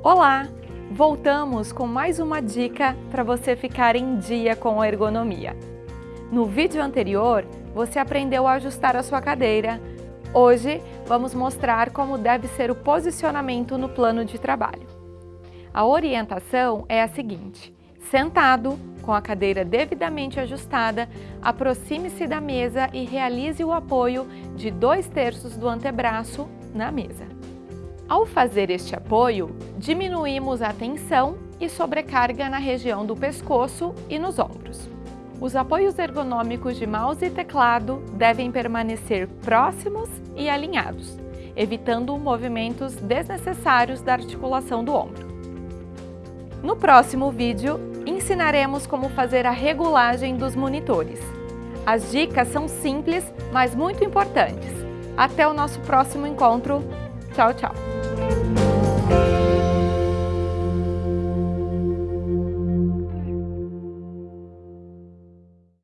Olá! Voltamos com mais uma dica para você ficar em dia com a ergonomia. No vídeo anterior, você aprendeu a ajustar a sua cadeira. Hoje, vamos mostrar como deve ser o posicionamento no plano de trabalho. A orientação é a seguinte. Sentado, com a cadeira devidamente ajustada, aproxime-se da mesa e realize o apoio de 2 terços do antebraço na mesa. Ao fazer este apoio, diminuímos a tensão e sobrecarga na região do pescoço e nos ombros. Os apoios ergonômicos de mouse e teclado devem permanecer próximos e alinhados, evitando movimentos desnecessários da articulação do ombro. No próximo vídeo, ensinaremos como fazer a regulagem dos monitores. As dicas são simples, mas muito importantes. Até o nosso próximo encontro. Tchau, tchau!